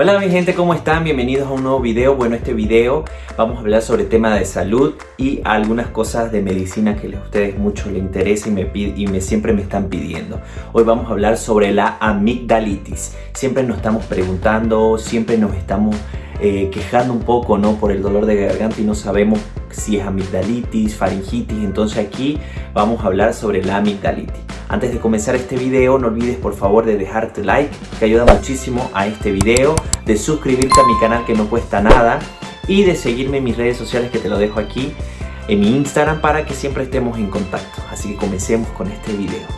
Hola mi gente, ¿cómo están? Bienvenidos a un nuevo video. Bueno, este video vamos a hablar sobre el tema de salud y algunas cosas de medicina que a ustedes mucho les interesa y, me, y me, siempre me están pidiendo. Hoy vamos a hablar sobre la amigdalitis. Siempre nos estamos preguntando, siempre nos estamos eh, quejando un poco ¿no? por el dolor de garganta y no sabemos si es amigdalitis, faringitis. Entonces aquí vamos a hablar sobre la amigdalitis. Antes de comenzar este video no olvides por favor de dejarte like que ayuda muchísimo a este video, de suscribirte a mi canal que no cuesta nada y de seguirme en mis redes sociales que te lo dejo aquí en mi Instagram para que siempre estemos en contacto. Así que comencemos con este video.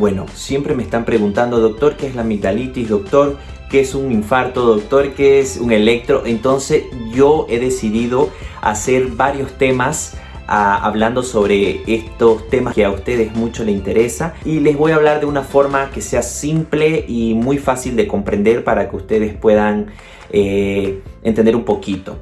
Bueno, siempre me están preguntando, doctor, ¿qué es la amigdalitis? Doctor, qué es un infarto, doctor, qué es un electro. Entonces yo he decidido hacer varios temas ah, hablando sobre estos temas que a ustedes mucho les interesa y les voy a hablar de una forma que sea simple y muy fácil de comprender para que ustedes puedan eh, entender un poquito.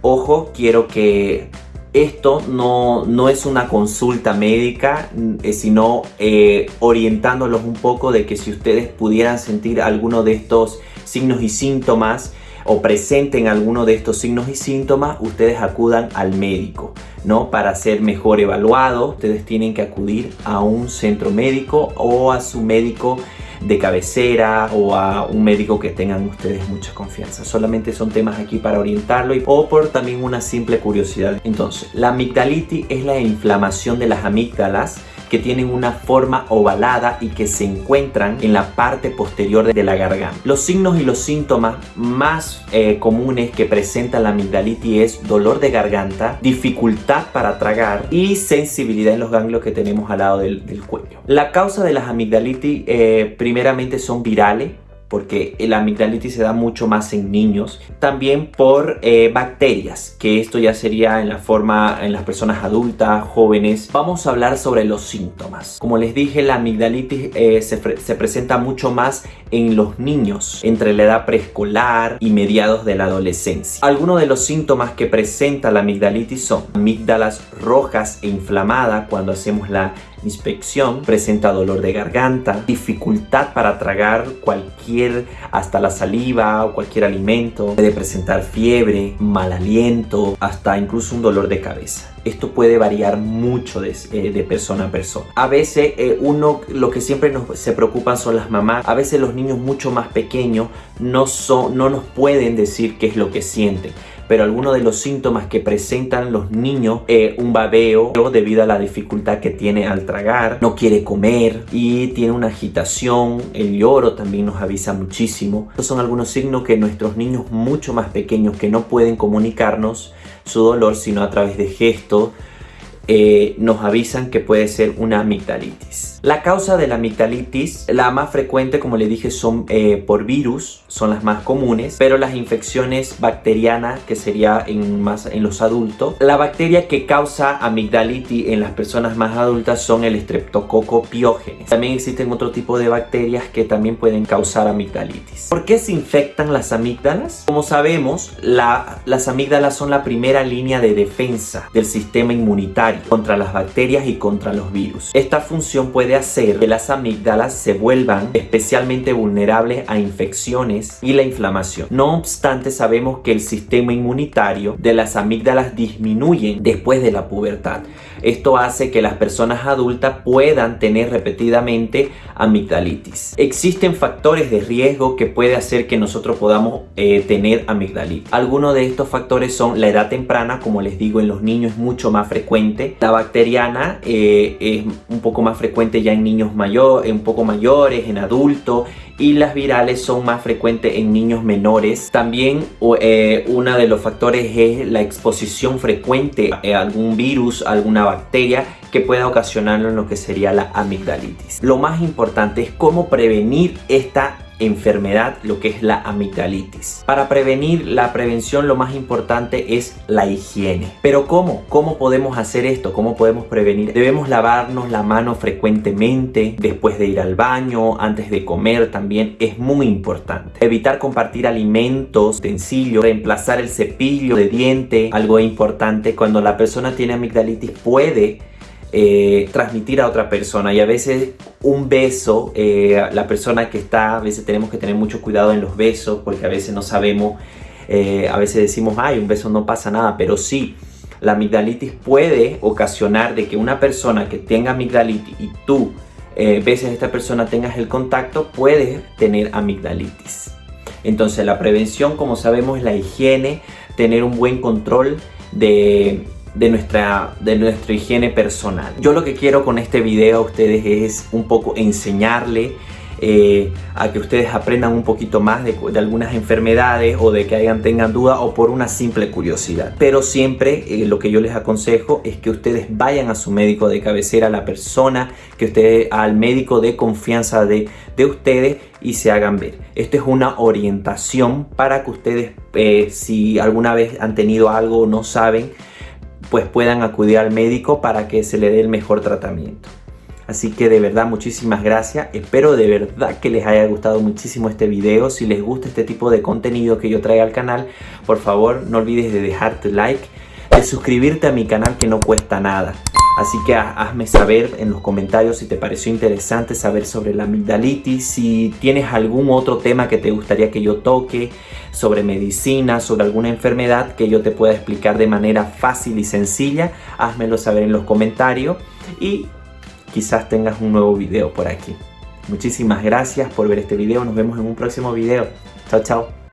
Ojo, quiero que esto no, no, es una consulta médica, eh, sino eh, orientándolos un poco de que si ustedes pudieran sentir alguno de estos signos y síntomas o presenten alguno de estos signos y síntomas, ustedes acudan al médico, ¿no? Para ser mejor evaluado, ustedes tienen que acudir a un centro médico o a su médico de cabecera o a un médico que tengan ustedes mucha confianza. Solamente son temas aquí para orientarlo y, o por también una simple curiosidad. Entonces, la amigdalitis es la inflamación de las amígdalas que tienen una forma ovalada y que se encuentran en la parte posterior de la garganta. Los signos y los síntomas más eh, comunes que presenta la amigdalitis es dolor de garganta, dificultad para tragar y sensibilidad en los ganglios que tenemos al lado del, cuello. La causa de las amigdalitis eh, primeramente son virales, porque la amigdalitis se da mucho más en niños. También por eh, bacterias, que esto ya sería en la forma en las personas adultas, jóvenes. Vamos a hablar sobre los síntomas. Como les dije, la amigdalitis eh, se, se, presenta mucho más en los niños, entre la edad preescolar y mediados de la adolescencia. Algunos de los síntomas que presenta la amigdalitis son amígdalas rojas e inflamadas cuando hacemos la inspección, presenta dolor de garganta, dificultad para tragar cualquier, hasta la saliva o cualquier alimento, puede presentar fiebre, mal aliento, hasta incluso un dolor de cabeza. Esto puede variar mucho de, eh, persona a persona. A veces eh, uno, lo que siempre nos, se preocupan son las mamás. A veces los niños mucho más pequeños no, son, no nos pueden decir qué es lo que sienten pero algunos de los síntomas que presentan los niños, eh, un babeo debido a la dificultad que tiene al tragar, no quiere comer y tiene una agitación, el lloro también nos avisa muchísimo. Estos son algunos signos que nuestros niños mucho más pequeños que no pueden comunicarnos su dolor sino a través de gestos, eh, nos avisan que puede ser una amigdalitis. La causa de la amigdalitis, la más frecuente como le dije son eh, por virus, son las más comunes, pero las infecciones bacterianas que sería en, más en los adultos. La bacteria que causa amigdalitis en las personas más adultas son el streptococo piógenes. También existen otro tipo de bacterias que también pueden causar amigdalitis. ¿Por qué se infectan las amígdalas? Como sabemos, las amígdalas son la primera línea de defensa del sistema inmunitario contra las bacterias y contra los virus. Esta función puede hacer que las amígdalas se vuelvan especialmente vulnerables a infecciones y la inflamación. No obstante, sabemos que el sistema inmunitario de las amígdalas disminuye después de la pubertad. Esto hace que las personas adultas puedan tener repetidamente amigdalitis. Existen factores de riesgo que puede hacer que nosotros podamos eh, tener amigdalitis. Algunos de estos factores son la edad temprana, como les digo en los niños es mucho más frecuente. La bacteriana eh, es un poco más frecuente ya en niños mayores, un poco mayores, en adultos y las virales son más frecuentes en niños menores. También eh, uno de los factores es la exposición frecuente a algún virus, alguna bacteria que pueda ocasionarlo en lo que sería la amigdalitis. Lo más importante es cómo prevenir esta enfermedad, lo que es la amigdalitis. Para prevenir la prevención lo más importante es la higiene. Pero ¿cómo? ¿Cómo podemos hacer esto? ¿Cómo podemos prevenir? Debemos lavarnos la mano frecuentemente, después de ir al baño, antes de comer también es muy importante. Evitar compartir alimentos, utensilios, reemplazar el cepillo de diente, algo importante. Cuando la persona tiene amigdalitis puede eh, transmitir a otra persona y a veces un beso, eh, la persona que está, a veces tenemos que tener mucho cuidado en los besos porque a veces no sabemos, eh, a veces decimos, ay, un beso no pasa nada, pero sí, la amigdalitis puede ocasionar de que una persona que tenga amigdalitis y tú beses a esta persona tengas el contacto, puede tener amigdalitis. Entonces la prevención, como sabemos, es la higiene, tener un buen control de de nuestra, de higiene personal. Yo lo que quiero con este video a ustedes es un poco enseñarle eh, a que ustedes aprendan un poquito más de, algunas enfermedades o de que hayan tengan duda o por una simple curiosidad. Pero siempre eh, lo que yo les aconsejo es que ustedes vayan a su médico de cabecera, a la persona que ustedes, al médico de confianza de, de ustedes y se hagan ver. Esto es una orientación para que ustedes, eh, si alguna vez han tenido algo o no saben, pues puedan acudir al médico para que se le dé el mejor tratamiento. Así que de verdad muchísimas gracias, espero de verdad que les haya gustado muchísimo este video. Si les gusta este tipo de contenido que yo traigo al canal, por favor no olvides de dejar tu like, de suscribirte a mi canal que no cuesta nada. Así que hazme saber en los comentarios si te pareció interesante saber sobre la amigdalitis, si tienes algún otro tema que te gustaría que yo toque, sobre medicina, sobre alguna enfermedad que yo te pueda explicar de manera fácil y sencilla, házmelo saber en los comentarios y quizás tengas un nuevo video por aquí. Muchísimas gracias por ver este video, nos vemos en un próximo video. Chao, chao.